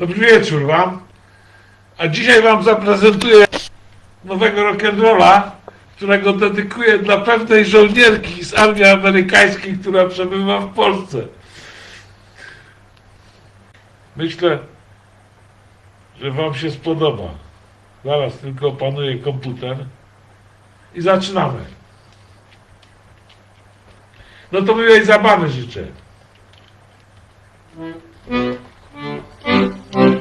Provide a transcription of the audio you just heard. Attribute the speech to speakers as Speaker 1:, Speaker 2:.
Speaker 1: Dobry wieczór Wam. A dzisiaj Wam zaprezentuję nowego rock'n'rolla, którego dedykuję dla pewnej żołnierki z armii amerykańskiej, która przebywa w Polsce. Myślę, że Wam się spodoba. Zaraz tylko opanuję komputer i zaczynamy. No to miłej zabawy życzę. Mm-hmm.